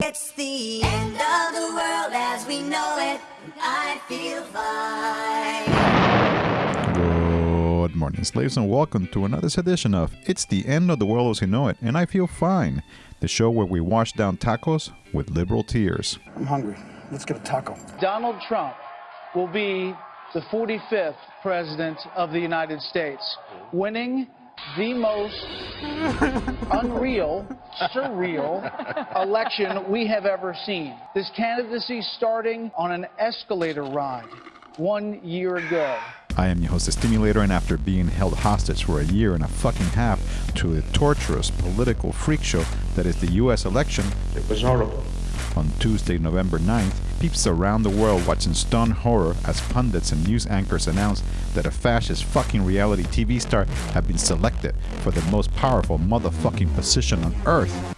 It's the end of the world as we know it. I feel fine. Good morning, slaves, and welcome to another edition of It's the End of the World as We Know It, and I Feel Fine, the show where we wash down tacos with liberal tears. I'm hungry. Let's get a taco. Donald Trump will be the 45th president of the United States, winning the most unreal, surreal election we have ever seen. This candidacy starting on an escalator ride one year ago. I am your host, the Stimulator, and after being held hostage for a year and a fucking half to a torturous political freak show that is the US election, It was horrible. On Tuesday, November 9th, peeps around the world watching stunned horror as pundits and news anchors announced that a fascist fucking reality TV star had been selected for the most powerful motherfucking position on earth.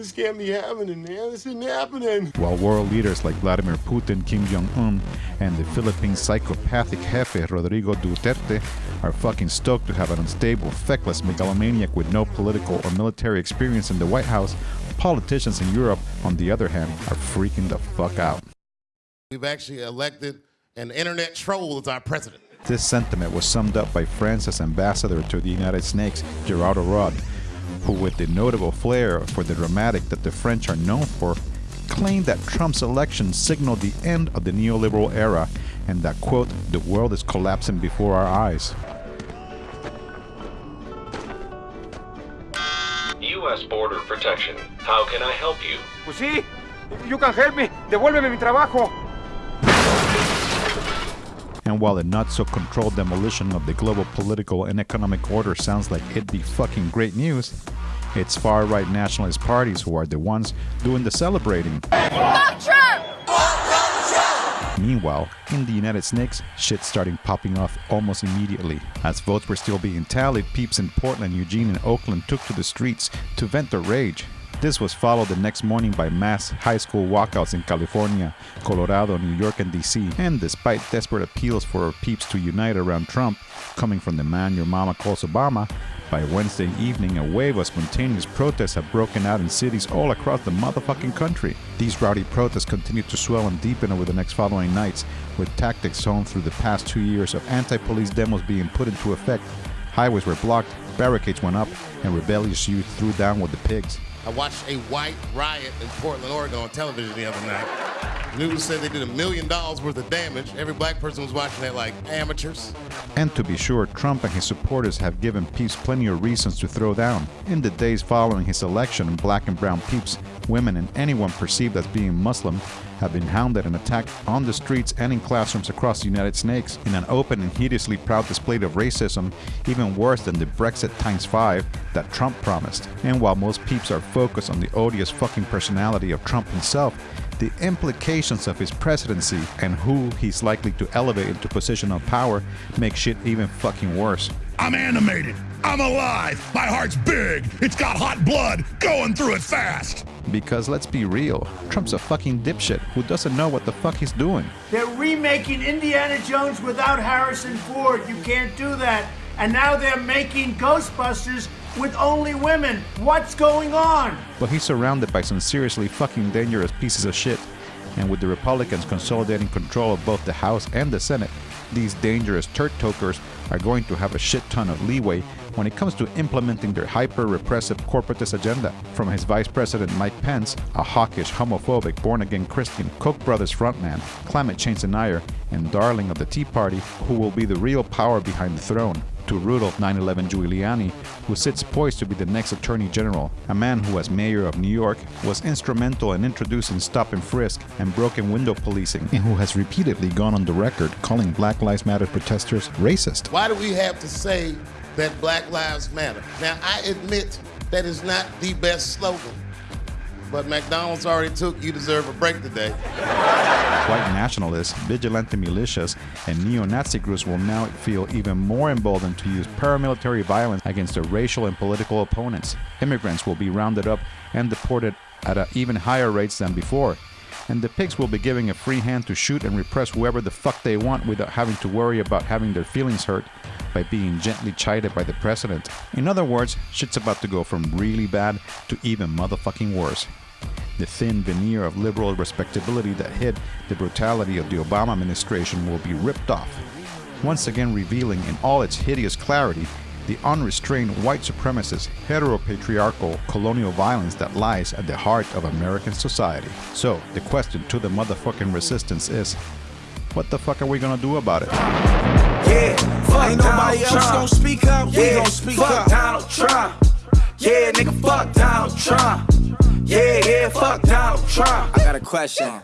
This can't be happening, man. This isn't happening. While world leaders like Vladimir Putin, Kim Jong un, and the Philippine psychopathic jefe Rodrigo Duterte are fucking stoked to have an unstable, feckless megalomaniac with no political or military experience in the White House, politicians in Europe, on the other hand, are freaking the fuck out. We've actually elected an internet troll as our president. This sentiment was summed up by France's ambassador to the United Snakes, Gérard Araud, who, with the notable flair for the dramatic that the French are known for, claimed that Trump's election signaled the end of the neoliberal era and that, quote, the world is collapsing before our eyes. U.S. Border Protection. How can I help you? Pues sí, you can help me. Devuélveme mi trabajo. And while the not so controlled demolition of the global political and economic order sounds like it'd be fucking great news, it's far right nationalist parties who are the ones doing the celebrating. Meanwhile, in the United Snakes, shit starting popping off almost immediately. As votes were still being tallied, peeps in Portland, Eugene, and Oakland took to the streets to vent their rage. This was followed the next morning by mass high school walkouts in California, Colorado, New York, and DC. And despite desperate appeals for peeps to unite around Trump, coming from the man your mama calls Obama, by Wednesday evening, a wave of spontaneous protests had broken out in cities all across the motherfucking country. These rowdy protests continued to swell and deepen over the next following nights, with tactics honed through the past two years of anti police demos being put into effect. Highways were blocked, barricades went up, and rebellious youth threw down with the pigs. I watched a white riot in Portland, Oregon on television the other night. News said they did a million dollars worth of damage. Every black person was watching that like amateurs. And to be sure, Trump and his supporters have given peeps plenty of reasons to throw down. In the days following his election, black and brown peeps, women, and anyone perceived as being Muslim have been hounded and attacked on the streets and in classrooms across the United States in an open and hideously proud display of racism, even worse than the Brexit times five that Trump promised. And while most peeps are focused on the odious fucking personality of Trump himself, the implications of his presidency and who he's likely to elevate into position of power make shit even fucking worse. I'm animated. I'm alive. My heart's big. It's got hot blood going through it fast. Because let's be real, Trump's a fucking dipshit who doesn't know what the fuck he's doing. They're remaking Indiana Jones without Harrison Ford. You can't do that. And now they're making Ghostbusters with only women. What's going on? But he's surrounded by some seriously fucking dangerous pieces of shit. And with the Republicans consolidating control of both the House and the Senate, these dangerous turd tokers are going to have a shit ton of leeway when it comes to implementing their hyper repressive corporatist agenda. From his vice president Mike Pence, a hawkish, homophobic, born again Christian, Koch brothers frontman, climate change denier, and darling of the Tea Party, who will be the real power behind the throne, to Rudolph 911 Giuliani, who sits poised to be the next Attorney General, a man who, as mayor of New York, was instrumental in introducing stop and frisk and broken window policing, and who has repeatedly gone on the record calling Black Lives Matter protesters racist. Why do we have to say that Black Lives Matter? Now, I admit that is not the best slogan, but McDonald's already took you deserve a break today. White nationalists, vigilante militias, and neo-Nazi groups will now feel even more emboldened to use paramilitary violence against their racial and political opponents. Immigrants will be rounded up and deported at even higher rates than before. And the pigs will be giving a free hand to shoot and repress whoever the fuck they want without having to worry about having their feelings hurt by being gently chided by the president. In other words, shit's about to go from really bad to even motherfucking worse. The thin veneer of liberal respectability that hid the brutality of the Obama administration will be ripped off, once again revealing in all its hideous clarity the unrestrained white supremacist, heteropatriarchal colonial violence that lies at the heart of American society. So, the question to the motherfucking resistance is what the fuck are we gonna do about it? Yeah, fuck Ain't nobody Donald else Trump. gonna speak up. Yeah, we gonna speak fuck up. Donald Trump. Yeah, nigga, fuck Donald Trump. Yeah, yeah, fuck Donald Trump. I got a question.